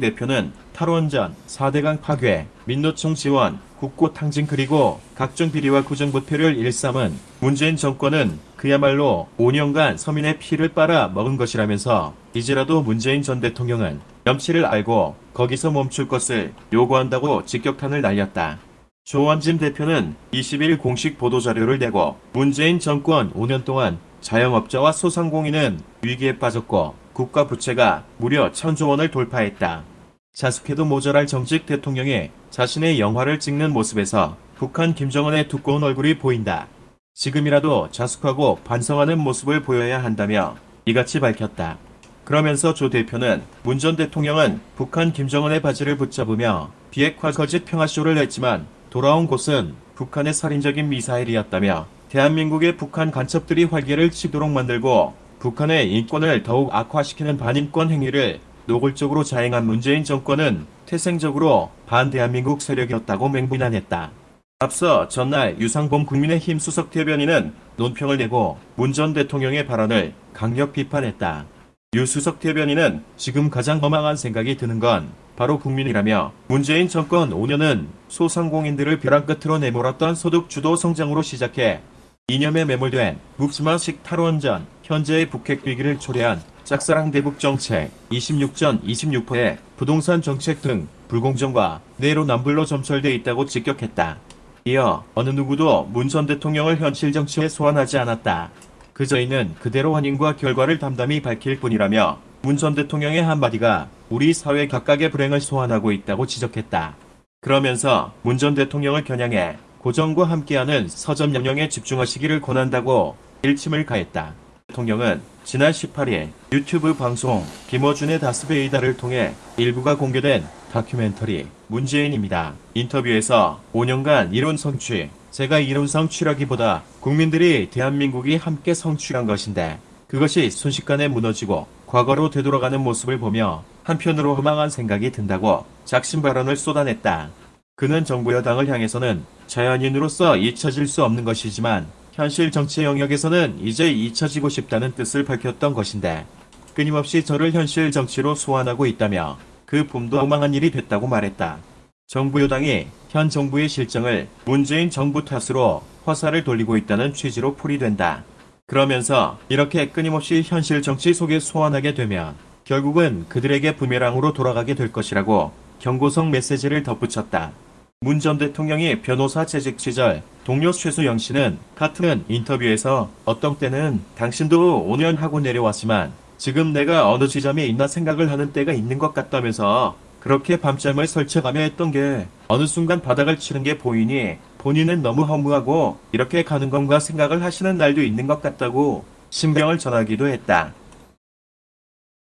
대표는 탈원전, 4대강 파괴, 민노총 지원, 국고 탕진 그리고 각종 비리와 구정부패를 일삼은 문재인 정권은 그야말로 5년간 서민의 피를 빨아 먹은 것이라면서 이제라도 문재인 전 대통령은 염치를 알고 거기서 멈출 것을 요구한다고 직격탄을 날렸다. 조원진 대표는 20일 공식 보도자료를 내고 문재인 정권 5년 동안 자영업자와 소상공인은 위기에 빠졌고 국가 부채가 무려 천조 원을 돌파했다. 자숙해도 모자랄 정직 대통령이 자신의 영화를 찍는 모습에서 북한 김정은의 두꺼운 얼굴이 보인다. 지금이라도 자숙하고 반성하는 모습을 보여야 한다며 이같이 밝혔다. 그러면서 조 대표는 문 전 대통령은 북한 김정은의 바지를 붙잡으며 비핵화 거짓 평화쇼를 했지만 돌아온 곳은 북한의 살인적인 미사일이었다며 대한민국의 북한 간첩들이 활개를 치도록 만들고 북한의 인권을 더욱 악화시키는 반인권 행위를 노골적으로 자행한 문재인 정권은 태생적으로 반대한민국 세력이었다고 맹비난했다. 앞서 전날 유상범 국민의힘 수석 대변인은 논평을 내고 문 전 대통령의 발언을 강력 비판했다. 유 수석 대변인은 지금 가장 허망한 생각이 드는 건 바로 국민이라며 문재인 정권 5년은 소상공인들을 벼랑 끝으로 내몰았던 소득 주도 성장으로 시작해 이념에 매몰된 묵지마식 탈원전, 현재의 북핵 위기를 초래한 짝사랑 대북 정책, 26전 26호의 부동산 정책 등 불공정과 내로남불로 점철돼 있다고 직격했다. 이어 어느 누구도 문 전 대통령을 현실 정치에 소환하지 않았다. 그 저희는 그대로 환인과 결과를 담담히 밝힐 뿐이라며 문 전 대통령의 한마디가 우리 사회 각각의 불행을 소환하고 있다고 지적했다. 그러면서 문 전 대통령을 겨냥해 고정과 함께하는 서점 영령에 집중하시기를 권한다고 일침을 가했다. 대통령은 지난 18일 유튜브 방송 김어준의 다스베이다를 통해 일부가 공개된 다큐멘터리 문재인입니다. 인터뷰에서 5년간 이룬 성취, 제가 이룬 성취라기보다 국민들이 대한민국이 함께 성취한 것인데 그것이 순식간에 무너지고 과거로 되돌아가는 모습을 보며 한편으로 허망한 생각이 든다고 작심 발언을 쏟아냈다. 그는 정부 여당을 향해서는 자연인으로서 잊혀질 수 없는 것이지만 현실 정치 영역에서는 이제 잊혀지고 싶다는 뜻을 밝혔던 것인데 끊임없이 저를 현실 정치로 소환하고 있다며 그 봄도 허망한 일이 됐다고 말했다. 정부 여당이 현 정부의 실정을 문재인 정부 탓으로 화살을 돌리고 있다는 취지로 풀이된다. 그러면서 이렇게 끊임없이 현실 정치 속에 소환하게 되면 결국은 그들에게 부메랑으로 돌아가게 될 것이라고 경고성 메시지를 덧붙였다. 문 전 대통령이 변호사 재직 시절 동료 최수영 씨는 같은 인터뷰에서 어떤 때는 당신도 5년 하고 내려왔지만 지금 내가 어느 지점에 있나 생각을 하는 때가 있는 것 같다면서 그렇게 밤잠을 설쳐가며 했던 게 어느 순간 바닥을 치는 게 보이니 본인은 너무 허무하고 이렇게 가는 건가 생각을 하시는 날도 있는 것 같다고 신병을 전하기도 했다.